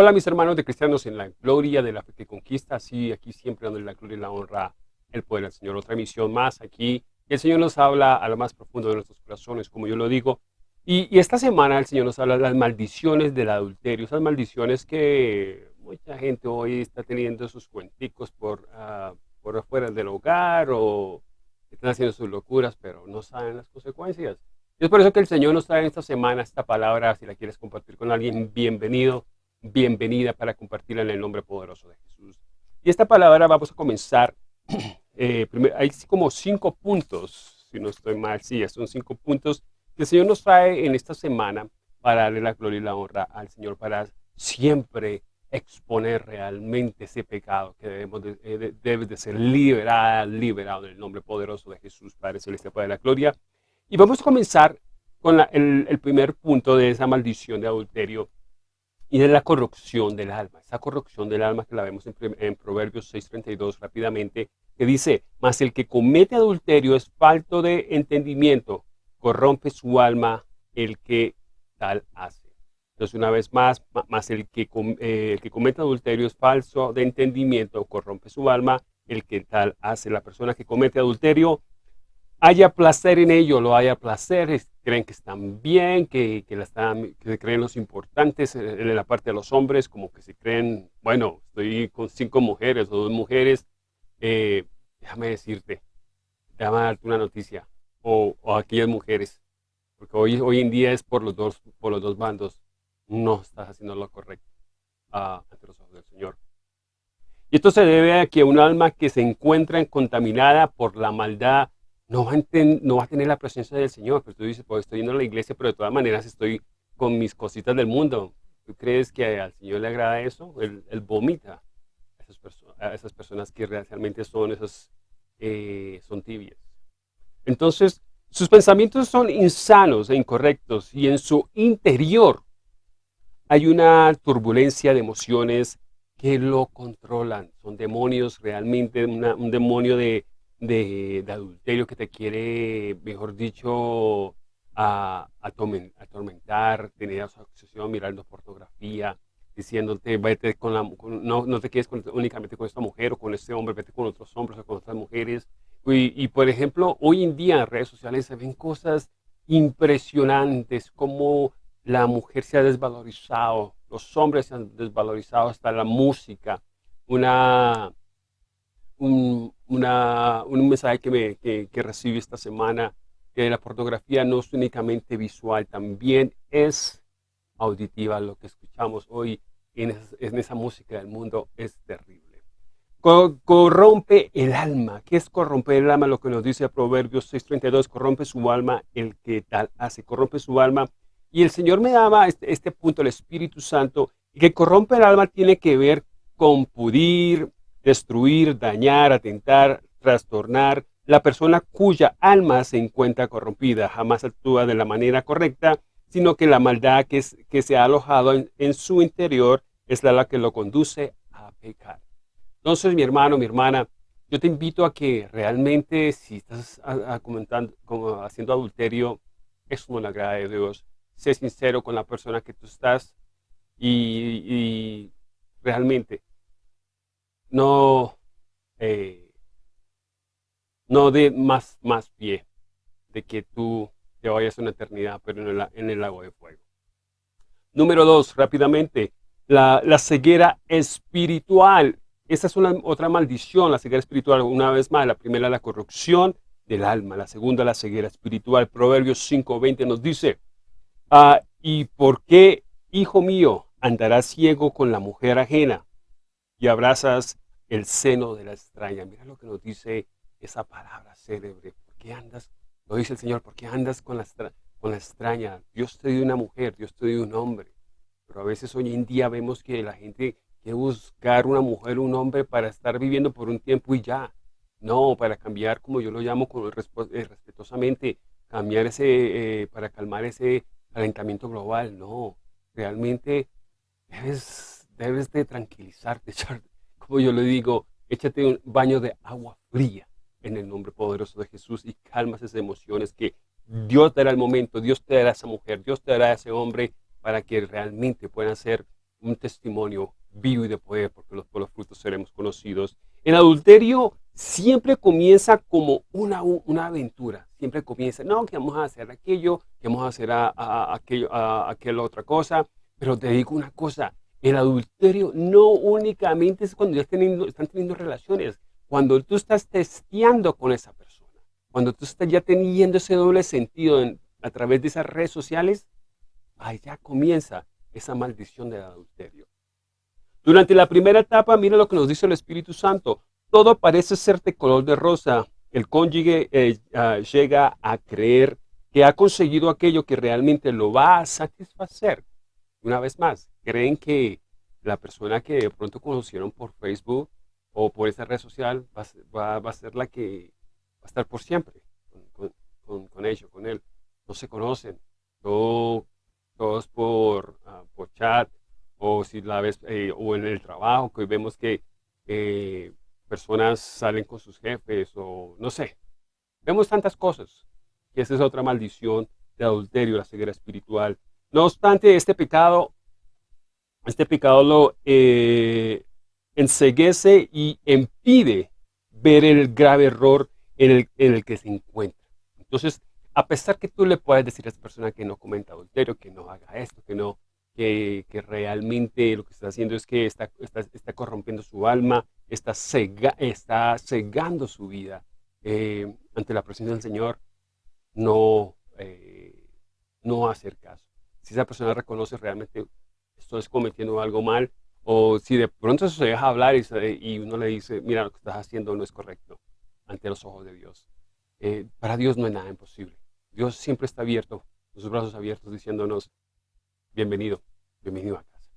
Hola mis hermanos de cristianos en la gloria de la fe que conquista, así aquí siempre dándole la gloria y la honra, el poder al Señor. Otra misión más aquí, el Señor nos habla a lo más profundo de nuestros corazones, como yo lo digo. Y, esta semana el Señor nos habla de las maldiciones del adulterio, esas maldiciones que mucha gente hoy está teniendo sus cuenticos por, uh, por afuera del hogar o están haciendo sus locuras, pero no saben las consecuencias. Y es por eso que el Señor nos trae esta semana esta palabra, si la quieres compartir con alguien, bienvenido bienvenida para compartirla en el nombre poderoso de Jesús. Y esta palabra vamos a comenzar, eh, hay como cinco puntos, si no estoy mal, sí, son cinco puntos que el Señor nos trae en esta semana para darle la gloria y la honra al Señor, para siempre exponer realmente ese pecado que debemos de, eh, debe de ser liberado, liberado en el nombre poderoso de Jesús, Padre Celestial, Padre de la Gloria. Y vamos a comenzar con el, el primer punto de esa maldición de adulterio, y de la corrupción del alma. Esa corrupción del alma que la vemos en, en Proverbios 6.32 rápidamente, que dice, mas el que comete adulterio es falto de entendimiento, corrompe su alma el que tal hace. Entonces, una vez más, más el que, eh, el que comete adulterio es falso de entendimiento, corrompe su alma, el que tal hace. La persona que comete adulterio haya placer en ello, lo haya placer, creen que están bien, que, que, la están, que creen los importantes en la parte de los hombres, como que se creen, bueno, estoy con cinco mujeres o dos mujeres, eh, déjame decirte, déjame darte una noticia, o, o, aquellas mujeres, porque hoy, hoy en día es por los dos, por los dos bandos, no estás haciendo lo correcto uh, ante los ojos del Señor. Y esto se debe a que un alma que se encuentra contaminada por la maldad no va, a tener la presencia del Señor. Pero tú dices, pues estoy yendo a la iglesia, pero de todas maneras estoy con mis cositas del mundo. ¿Tú crees que al Señor le agrada eso? Él, vomita a esas, a esas, personas que realmente son, esas, eh, son tibias. Entonces, sus pensamientos son insanos e incorrectos y en su interior hay una turbulencia de emociones que lo controlan. Son demonios realmente, un demonio de, de, adulterio que te quiere, mejor dicho, a, atormentar, tener obsesión mirando pornografía, diciéndote, vete con la, no, no, te quedes únicamente con esta mujer o con este hombre, vete con otros hombres o con otras mujeres. Y, y, por ejemplo, hoy en día en redes sociales se ven cosas impresionantes, como la mujer se ha desvalorizado, los hombres se han desvalorizado, hasta la música. Una, un, un mensaje que, me, que, recibí esta semana, que la pornografía no es únicamente visual, también es auditiva. Lo que escuchamos hoy en en esa música del mundo es terrible. corrompe el alma. ¿Qué es corromper el alma? Lo que nos dice Proverbios 6.32, corrompe su alma el que tal hace, corrompe su alma. Y el Señor me daba este, este punto, el Espíritu Santo, que corrompe el alma tiene que ver con pudir, destruir, dañar, atentar, trastornar. La persona cuya alma se encuentra corrompida jamás actúa de la manera correcta, sino que la maldad que, que se ha alojado en, su interior es la, que lo conduce a pecar. Entonces, mi hermano, mi hermana, yo te invito a que realmente si estás comentando, como haciendo adulterio, eso no le agrada a Dios. Sé sincero con la persona que tú estás y realmente no, eh, no de más, más pie de que tú te vayas una eternidad, pero en el, en el lago de fuego. Número dos, rápidamente, la, la ceguera espiritual. Esa es una, otra maldición, la ceguera espiritual. Una vez más, la primera, la corrupción del alma. La segunda, la ceguera espiritual. Proverbios 5.20 nos dice, ah, ¿y por qué, hijo mío, andarás ciego con la mujer ajena y abrazas el seno de la extraña. Mira lo que nos dice esa palabra célebre. ¿Por qué andas? Lo dice el Señor, ¿por qué andas con la, con la extraña? Dios te dio una mujer, Dios te dio un hombre. Pero a veces hoy en día vemos que la gente quiere buscar una mujer, un hombre para estar viviendo por un tiempo y ya. No, para cambiar, como yo lo llamo con eh, respetuosamente, cambiar ese, eh, para calmar ese calentamiento global. No, realmente debes, debes de tranquilizarte, yo le digo, échate un baño de agua fría en el nombre poderoso de Jesús y calmas esas emociones que Dios te dará el momento, Dios te dará esa mujer, Dios te dará ese hombre para que realmente puedan ser un testimonio vivo y de poder, porque los, frutos seremos conocidos. El adulterio siempre comienza como una, una aventura, siempre comienza, no, que vamos a hacer aquello, que vamos a hacer a, aquello, a, aquella otra cosa, pero te digo una cosa, el adulterio no únicamente es cuando ya están teniendo relaciones, cuando tú estás testeando con esa persona, cuando tú estás ya teniendo ese doble sentido a través de esas redes sociales, ya comienza esa maldición del adulterio. Durante la primera etapa, mira lo que nos dice el Espíritu Santo. Todo parece ser de color de rosa. El cónyuge eh, ah, llega a creer que ha conseguido aquello que realmente lo va a satisfacer. Una vez más, creen que la persona que de pronto conocieron por Facebook o por esa red social va, a ser la que va a estar por siempre con, con, ellos, con él. No se conocen, todos por, ah, por chat, o si la ves, eh, o en el trabajo, que hoy vemos que eh, personas salen con sus jefes, o no sé. Vemos tantas cosas, que esa es otra maldición de adulterio, la ceguera espiritual. No obstante, este pecado, este pecado lo eh, enseguece y impide ver el grave error en el, en el que se encuentra. Entonces, a pesar que tú le puedes decir a esa persona que no comenta adulterio, que no haga esto, que no, que, realmente lo que está haciendo es que está, está, corrompiendo su alma, está, cega, está cegando su vida eh, ante la presencia del Señor, no, eh, no hacer caso. Si esa persona reconoce realmente estoy cometiendo algo mal, o si de pronto se deja hablar y, y, uno le dice, mira, lo que estás haciendo no es correcto ante los ojos de Dios. Eh, para Dios no hay nada imposible. Dios siempre está abierto, con sus brazos abiertos, diciéndonos, bienvenido, bienvenido a casa.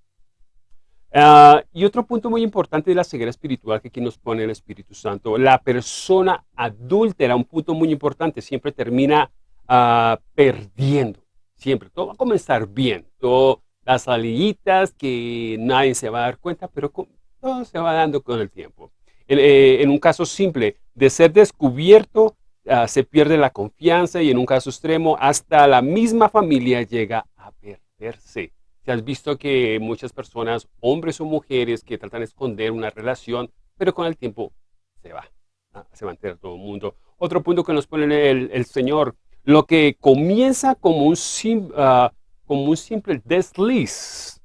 Ah, y otro punto muy importante de la ceguera espiritual que aquí nos pone el Espíritu Santo, la persona adúltera, un punto muy importante, siempre termina ah, perdiendo, siempre. Todo va a comenzar bien, todo, las saliditas que nadie se va a dar cuenta, pero todo se va dando con el tiempo. en eh, un caso simple, de ser descubierto, Ah, se pierde la confianza y en un caso extremo hasta la misma familia llega a perderse. Si has visto que muchas personas, hombres o mujeres, que tratan de esconder una relación, pero con el tiempo se va, ah, se va a enterar todo el mundo. Otro punto que nos pone el, Señor, lo que comienza como un, uh, como un simple desliz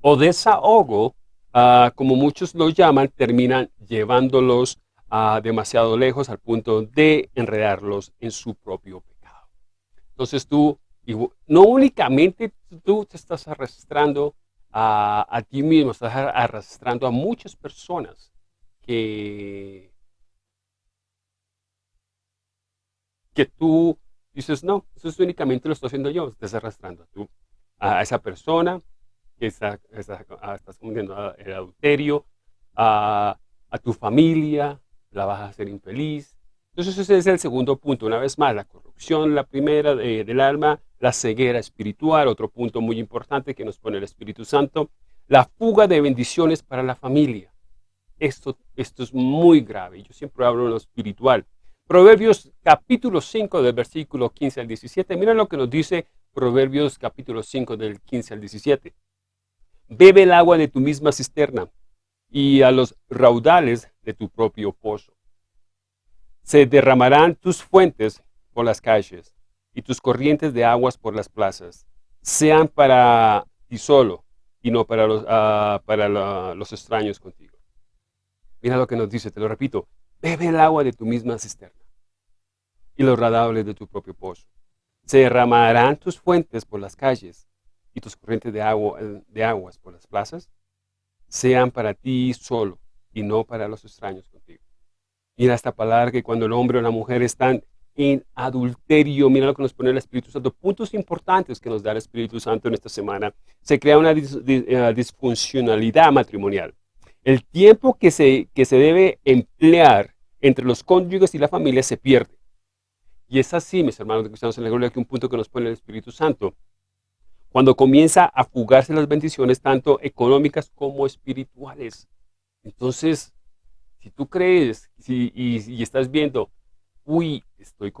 o desahogo, como muchos lo llaman, terminan llevándolos demasiado lejos al punto de enredarlos en su propio pecado. Entonces tú, no únicamente tú te estás arrastrando a, ti mismo, estás arrastrando a muchas personas que, que tú dices, no, eso únicamente lo estoy haciendo yo, estás arrastrando tú a esa persona que está, estás cometiendo el adulterio, a, a tu familia, la vas a hacer infeliz. Entonces ese es el segundo punto, una vez más, la corrupción, la primera del alma, la ceguera espiritual, otro punto muy importante que nos pone el Espíritu Santo, la fuga de bendiciones para la familia. Esto, esto es muy grave, yo siempre hablo en lo espiritual. Proverbios capítulo 5 del versículo 15 al 17, mira lo que nos dice Proverbios capítulo 5 del 15 al 17. Bebe el agua de tu misma cisterna y a los raudales de tu propio pozo. Se derramarán tus fuentes por las calles y tus corrientes de aguas por las plazas. Sean para ti solo y no para los, ah, para los extraños contigo. Mira lo que nos dice, te lo repito. Bebe el agua de tu misma cisterna y los radables de tu propio pozo. Se derramarán tus fuentes por las calles y tus corrientes de, agua, de aguas por las plazas sean para ti solo y no para los extraños contigo. Mira esta palabra que cuando el hombre o la mujer están en adulterio, mira lo que nos pone el Espíritu Santo, puntos importantes que nos da el Espíritu Santo en esta semana, se crea una eh, disfuncionalidad matrimonial. El tiempo que se, que se debe emplear entre los cónyuges y la familia se pierde. Y es así, mis hermanos de cristianos en la que un punto que nos pone el Espíritu Santo cuando comienza a fugarse las bendiciones tanto económicas como espirituales. Entonces, si tú crees y, estás viendo, uy, estoy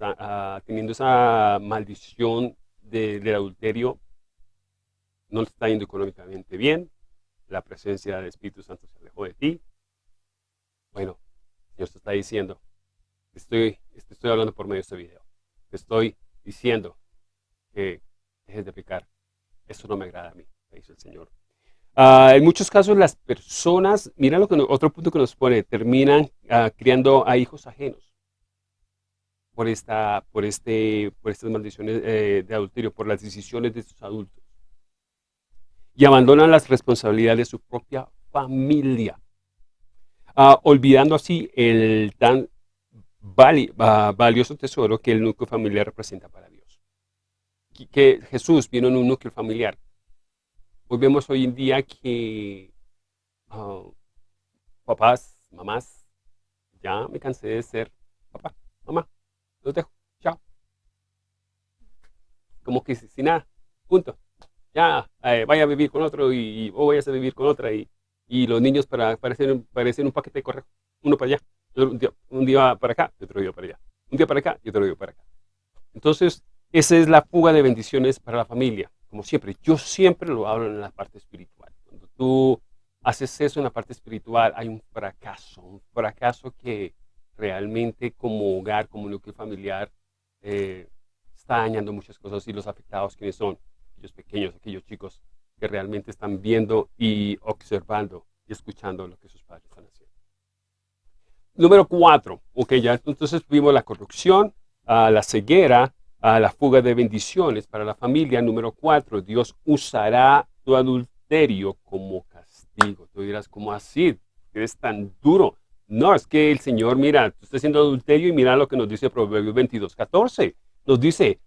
ah, teniendo esa maldición del adulterio, no te está yendo económicamente bien, la presencia del Espíritu Santo se alejó de ti. Bueno, Dios te está diciendo, estoy, estoy hablando por medio de este video, te estoy diciendo que dejes de pecar. Eso no me agrada a mí, dice el Señor. Ah, en muchos casos las personas, mira lo que otro punto que nos pone, terminan ah, criando a hijos ajenos por, esta, por, este, por estas maldiciones eh, de adulterio, por las decisiones de sus adultos. Y abandonan las responsabilidades de su propia familia, ah, olvidando así el tan valioso tesoro que el núcleo familiar representa para Dios. Que Jesús vino en un núcleo familiar. Hoy vemos hoy en día que ah, papás, mamás, ya me cansé de ser papá, mamá, los dejo, chao. Como que sin nada, punto. Ya, eh, vaya a vivir con otro y, o vayas a vivir con otra y, y los niños para, parecen, parecen un paquete de uno para allá, un día, para acá y otro día para allá, un día para acá y otro día para acá. Entonces, esa es la fuga de bendiciones para la familia, como siempre. Yo siempre lo hablo en la parte espiritual. Cuando tú haces eso en la parte espiritual, hay un fracaso, un fracaso que realmente como hogar, como núcleo familiar, eh, está dañando muchas cosas y los afectados, quienes son? Aquellos pequeños, aquellos chicos que realmente están viendo y observando y escuchando lo que sus padres. Número cuatro, ok, ya entonces vimos la corrupción, la ceguera, la fuga de bendiciones para la familia. Número cuatro, Dios usará tu adulterio como castigo. Tú dirás, ¿cómo así? Eres tan duro. No, es que el Señor, mira, tú estás haciendo adulterio y mira lo que nos dice Proverbios 22, 14. Nos dice,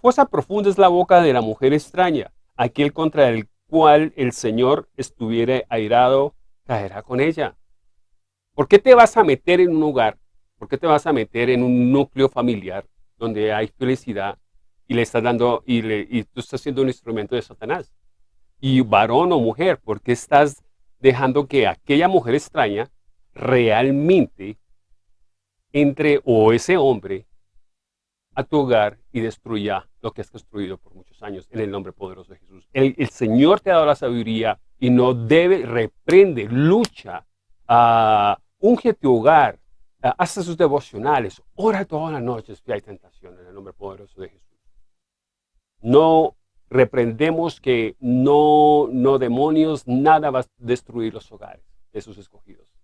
fosa profunda es la boca de la mujer extraña, aquel contra el cual el Señor estuviera airado, caerá con ella. ¿Por qué te vas a meter en un hogar? ¿Por qué te vas a meter en un núcleo familiar donde hay felicidad y le estás dando, y, tú estás siendo un instrumento de Satanás? Y varón o mujer, ¿por qué estás dejando que aquella mujer extraña realmente entre o ese hombre a tu hogar y destruya lo que has construido por muchos años en el nombre poderoso de Jesús. El, Señor te ha dado la sabiduría y no debe, reprende, lucha, uh, unge tu hogar, uh, hace sus devocionales, ora todas las noches si hay tentación en el nombre poderoso de Jesús. No reprendemos que no, no demonios, nada va a destruir los hogares de sus escogidos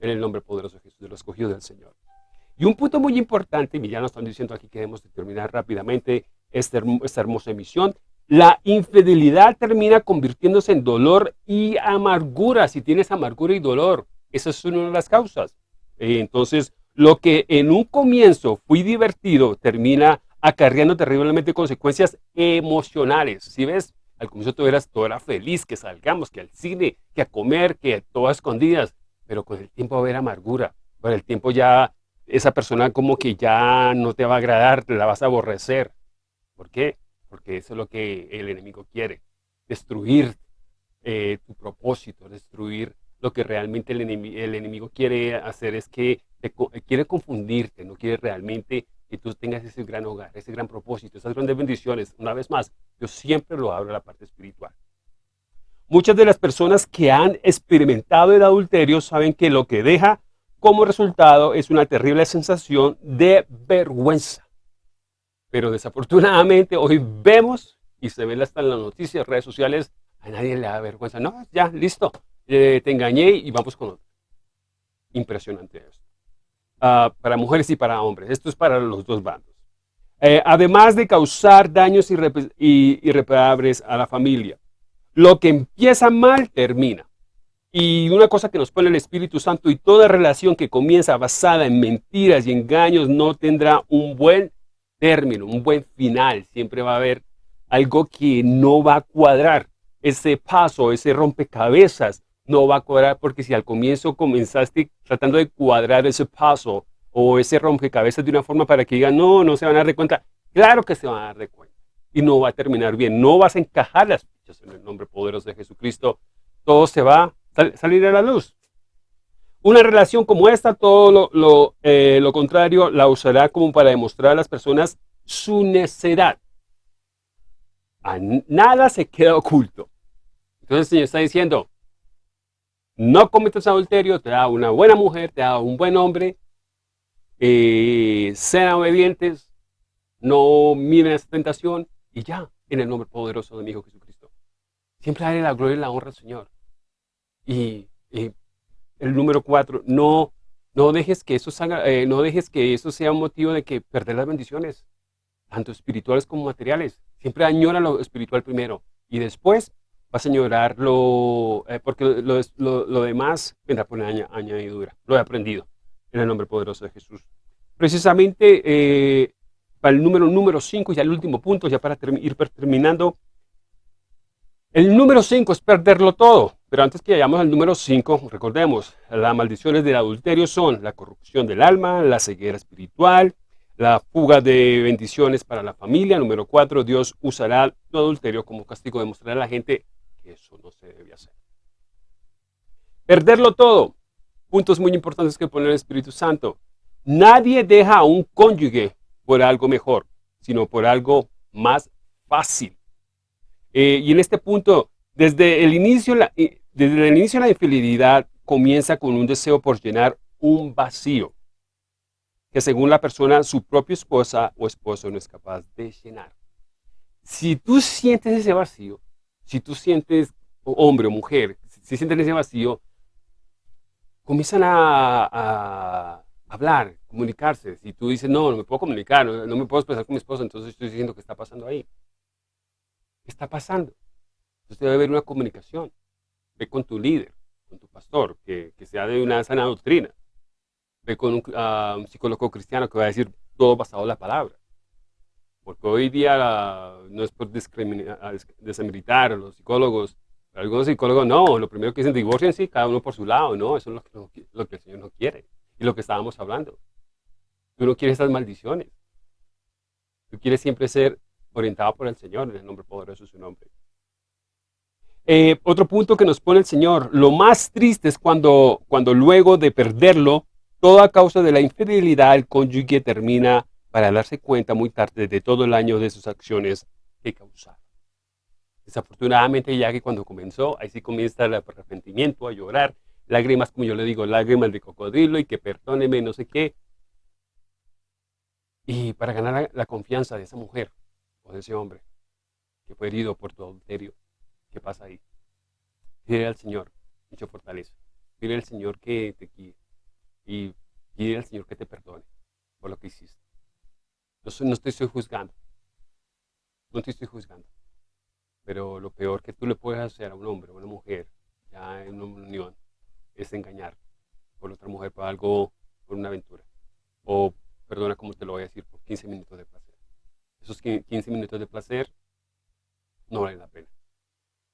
en el nombre poderoso de Jesús, de los escogidos del Señor. Y un punto muy importante, y ya nos están diciendo aquí que debemos terminar rápidamente esta, esta hermosa emisión, la infidelidad termina convirtiéndose en dolor y amargura, si tienes amargura y dolor. Esa es una de las causas. Entonces, lo que en un comienzo fue divertido, termina acarreando terriblemente consecuencias emocionales. Si ves, al comienzo todo, eras, todo era feliz, que salgamos, que al cine, que a comer, que todo a escondidas pero con el tiempo va a haber amargura. Con el tiempo ya esa persona como que ya no te va a agradar, te la vas a aborrecer. ¿Por qué? Porque eso es lo que el enemigo quiere. Destruir eh, tu propósito, destruir lo que realmente el enemigo, el enemigo quiere hacer es que quiere confundirte, no quiere realmente que tú tengas ese gran hogar, ese gran propósito, esas grandes bendiciones. Una vez más, yo siempre lo abro a la parte espiritual. Muchas de las personas que han experimentado el adulterio saben que lo que deja como resultado es una terrible sensación de vergüenza. Pero desafortunadamente hoy vemos, y se ve hasta en las noticias, redes sociales, a nadie le da vergüenza. No, ya, listo, eh, te engañé y vamos con otro. Impresionante esto. Ah, para mujeres y para hombres. Esto es para los dos bandos. Eh, además de causar daños irreparables a la familia. Lo que empieza mal, termina. Y una cosa que nos pone el Espíritu Santo y toda relación que comienza basada en mentiras y engaños no tendrá un buen término, un buen final. Siempre va a haber algo que no va a cuadrar. Ese paso, ese rompecabezas no va a cuadrar porque si al comienzo comenzaste tratando de cuadrar ese paso o ese rompecabezas de una forma para que digan, no, no se van a dar cuenta. Claro que se van a dar de cuenta y no va a terminar bien. No vas a encajar las en el nombre poderoso de Jesucristo, todo se va a salir a la luz. Una relación como esta, todo lo, eh, lo, contrario, la usará como para demostrar a las personas su necedad. A nada se queda oculto. Entonces el Señor está diciendo, no cometas adulterio, te da una buena mujer, te da un buen hombre, eh, sean obedientes, no miren esa tentación y ya, en el nombre poderoso de mi Hijo Jesucristo. Siempre darle la gloria y la honra al Señor. Y, el número cuatro, no, no, dejes que eso eh, no dejes que eso sea un motivo de que perder las bendiciones, tanto espirituales como materiales. Siempre añora lo espiritual primero y después vas a añorar lo, eh, porque lo, lo, demás vendrá por añadidura. Lo he aprendido en el nombre poderoso de Jesús. Precisamente eh, para el número número 5, ya el último punto, ya para ir terminando. El número 5 es perderlo todo. Pero antes que vayamos al número 5, recordemos, las maldiciones del adulterio son la corrupción del alma, la ceguera espiritual, la fuga de bendiciones para la familia. Número 4, Dios usará tu adulterio como castigo de mostrar a la gente eso no se debe hacer. Perderlo todo. Puntos muy importantes que pone el Espíritu Santo. Nadie deja a un cónyuge por algo mejor, sino por algo más fácil. Eh, y en este punto, desde el, inicio, la, desde el inicio la infidelidad comienza con un deseo por llenar un vacío que según la persona, su propia esposa o esposo no es capaz de llenar. Si tú sientes ese vacío, si tú sientes, hombre o mujer, si sienten ese vacío, comienzan a hablar, comunicarse. Si tú dices, no, no me puedo comunicar, no, me puedo expresar con mi esposa, entonces estoy diciendo que está pasando ahí. ¿Qué está pasando? Entonces debe haber una comunicación. Ve con tu líder, con tu pastor, que, sea de una sana doctrina. Ve con un, ah, psicólogo cristiano que va a decir todo basado en la palabra. Porque hoy día no es por desmilitar a los psicólogos, algunos psicólogos no, lo primero que dicen divorcio en sí, cada uno por su lado, no, eso es lo que, lo que el Señor no quiere. Y lo que estábamos hablando. Tú no quieres esas maldiciones. Tú quieres siempre ser orientado por el Señor, en el nombre poderoso de su nombre. Eh, otro punto que nos pone el Señor, lo más triste es cuando, cuando luego de perderlo, toda causa de la infidelidad, el cónyuge termina para darse cuenta muy tarde de todo el año de sus acciones que causaron. Desafortunadamente, ya que cuando comenzó, ahí sí comienza el arrepentimiento, a llorar, lágrimas, como yo le digo, lágrimas de cocodrilo y que perdóneme, no sé qué. Y para ganar la, confianza de esa mujer o de ese hombre que fue herido por tu adulterio, ¿qué pasa ahí? Pide al Señor mucha fortaleza. Pide al Señor que te guíe y pide al Señor que te perdone por lo que hiciste. Yo no te estoy juzgando, no te estoy juzgando, pero lo peor que tú le puedes hacer a un hombre o a una mujer ya en una unión es engañar por otra mujer por algo, por una aventura. O, perdona como te lo voy a decir, por 15 minutos de placer. Esos 15 minutos de placer no valen la pena.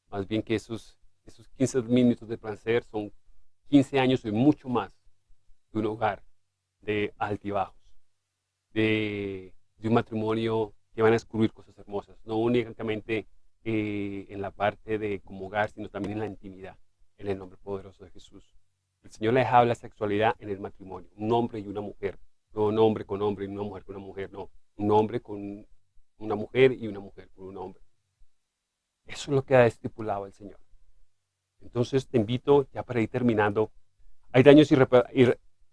Más bien que esos, esos 15 minutos de placer son 15 años y mucho más de un hogar de altibajos, de, un matrimonio que van a descubrir cosas hermosas, no únicamente eh, en la parte de como hogar, sino también en la intimidad en el nombre poderoso de Jesús. El Señor les habla sexualidad en el matrimonio, un hombre y una mujer, no un hombre con hombre y una mujer con una mujer, no, un hombre con una mujer y una mujer con un hombre. Eso es lo que ha estipulado el Señor. Entonces te invito, ya para ir terminando, hay daños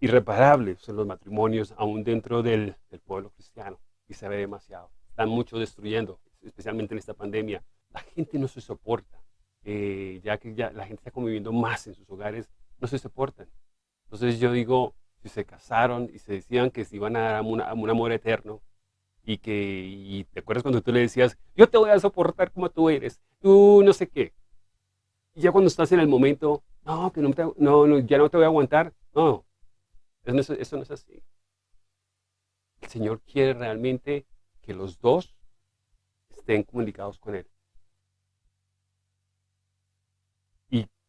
irreparables en los matrimonios, aún dentro del, del pueblo cristiano, y se ve demasiado. Están mucho destruyendo, especialmente en esta pandemia. La gente no se soporta eh, ya que ya la gente está conviviendo más en sus hogares, no se soportan. Entonces yo digo, si se casaron y se decían que se iban a dar un amor eterno, y que, y te acuerdas cuando tú le decías, yo te voy a soportar como tú eres, tú no sé qué. Y ya cuando estás en el momento, no, que no, no, ya no te voy a aguantar, no, eso, eso no es así. El Señor quiere realmente que los dos estén comunicados con Él.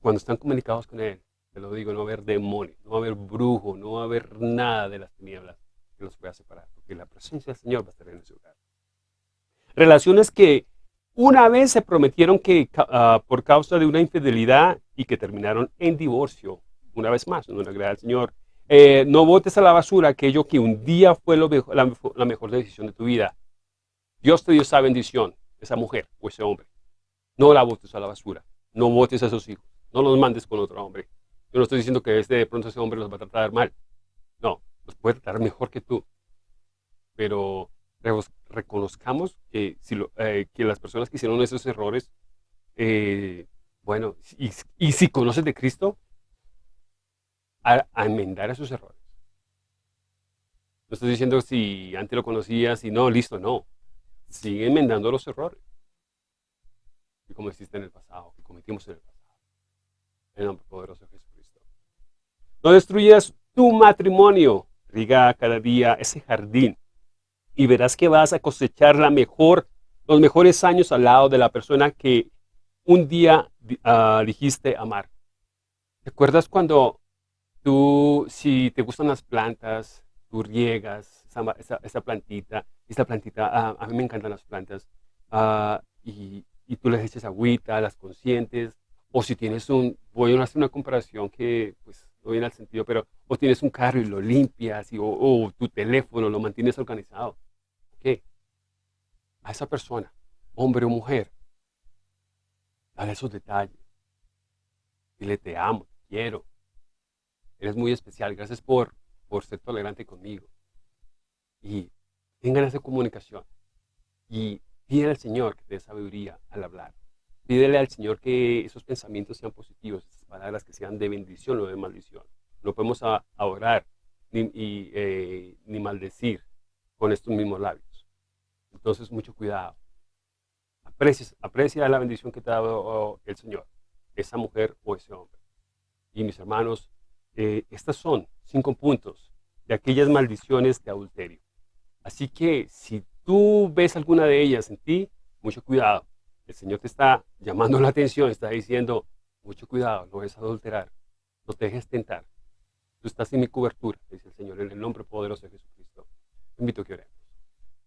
Cuando están comunicados con Él, te lo digo, no va a haber demonio, no va a haber brujo, no va a haber nada de las tinieblas que los pueda separar, porque la presencia del Señor va a estar en ese lugar. Relaciones que una vez se prometieron que ah, por causa de una infidelidad y que terminaron en divorcio, una vez más, no le agrada al Señor. Eh, no votes a la basura aquello que un día fue la, la mejor decisión de tu vida. Dios te dio esa bendición, esa mujer o ese hombre. No la botes a la basura. No botes a esos hijos. No los mandes con otro hombre. Yo no estoy diciendo que este, de pronto ese hombre los va a tratar mal. No, los puede tratar mejor que tú. Pero reconozcamos que, si eh, que las personas que hicieron esos errores, eh, bueno, y, si conoces de Cristo, a, enmendar esos errores. No estoy diciendo si antes lo conocías y no, listo, no. Sigue enmendando los errores que cometiste en el pasado, que cometimos en el pasado. En el nombre poderoso de Jesucristo. No destruyas tu matrimonio. Riga cada día ese jardín y verás que vas a cosechar la mejor, los mejores años al lado de la persona que un día uh, dijiste amar. ¿Te acuerdas cuando tú, si te gustan las plantas, tú riegas esa, plantita, esta plantita, ah, a mí me encantan las plantas, y, y, tú les echas agüita, las consientes, o si tienes un, voy a hacer una comparación que pues no viene al sentido, pero o tienes un carro y lo limpias, y, o, tu teléfono lo mantienes organizado. ¿Qué? A esa persona, hombre o mujer, dale esos detalles. Dile, te amo, te quiero. Eres muy especial, gracias por, por ser tolerante conmigo. Y tengan esa comunicación. Y pídele al Señor que te dé sabiduría al hablar. Pídele al Señor que esos pensamientos sean positivos, esas palabras que sean de bendición o de maldición. No podemos orar ni, eh, ni maldecir con estos mismos labios. Entonces, mucho cuidado. Aprecia, aprecia la bendición que te ha dado el Señor, esa mujer o ese hombre. Y mis hermanos, eh, estas son cinco puntos de aquellas maldiciones de adulterio. Así que si tú ves alguna de ellas en ti, mucho cuidado. El Señor te está llamando la atención, está diciendo, mucho cuidado, no es adulterar, no te dejes tentar. Tú estás en mi cobertura, dice el Señor, en el nombre poderoso de Jesucristo. Te invito a que oremos.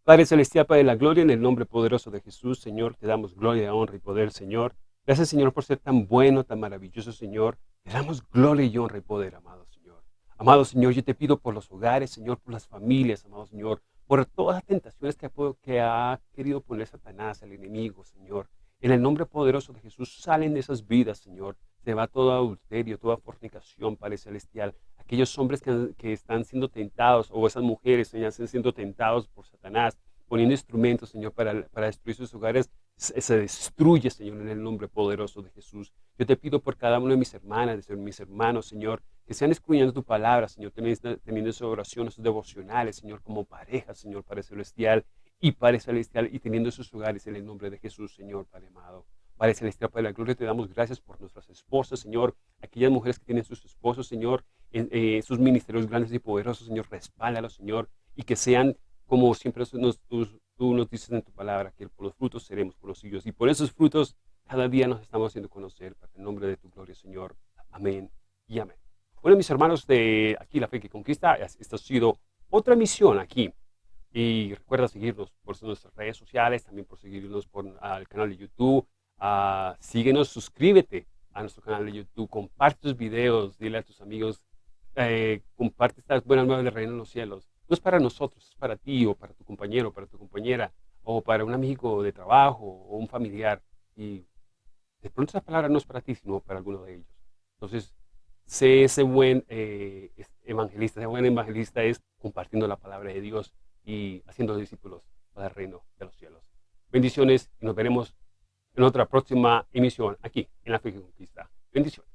Padre Celestial, Padre de la Gloria, en el nombre poderoso de Jesús, Señor, te damos gloria, honra y poder, Señor. Gracias, Señor, por ser tan bueno, tan maravilloso, Señor. Te damos gloria y honra y poder, amado Señor. Amado Señor, yo te pido por los hogares, Señor, por las familias, amado Señor, por todas las tentaciones que, que ha querido poner Satanás, el enemigo, Señor. En el nombre poderoso de Jesús, salen de esas vidas, Señor. Se va todo adulterio, toda fornicación, Padre Celestial. Aquellos hombres que, están siendo tentados, o esas mujeres, Señor, están siendo tentados por Satanás, poniendo instrumentos, Señor, para, para destruir sus hogares, se, destruye, Señor, en el nombre poderoso de Jesús. Yo te pido por cada uno de mis hermanas, de mis hermanos, Señor, que sean escudriñando tu palabra, Señor, teniendo, sus oraciones, sus devocionales, Señor, como pareja, Señor, Padre Celestial, y Padre Celestial, y teniendo sus hogares en el nombre de Jesús, Señor, Padre amado. Padre Celestial, Padre de la Gloria, te damos gracias por nuestras esposas, Señor, aquellas mujeres que tienen sus esposos, Señor, en eh, sus ministerios grandes y poderosos, Señor, respáldalos, Señor, y que sean, como siempre nos, tú, tú, nos dices en tu palabra, que por los frutos seremos conocidos, y por esos frutos cada día nos estamos haciendo conocer, para el nombre de tu gloria, Señor. Amén y amén. Bueno, mis hermanos de aquí La Fe que Conquista, esta ha sido otra misión aquí y recuerda seguirnos por nuestras redes sociales, también por seguirnos por el canal de YouTube. Uh, síguenos, suscríbete a nuestro canal de YouTube, comparte tus videos, dile a tus amigos, eh, comparte estas buenas nuevas del reino de los cielos. No es para nosotros, es para ti o para tu compañero, para tu compañera, o para un amigo de trabajo o un familiar. Y de pronto esa palabra no es para ti, sino para alguno de ellos. Entonces, sé ese buen eh, evangelista, ese buen evangelista es compartiendo la palabra de Dios y haciendo discípulos para el reino de los cielos. Bendiciones y nos veremos en otra próxima emisión aquí en La Fe Conquista. Bendiciones.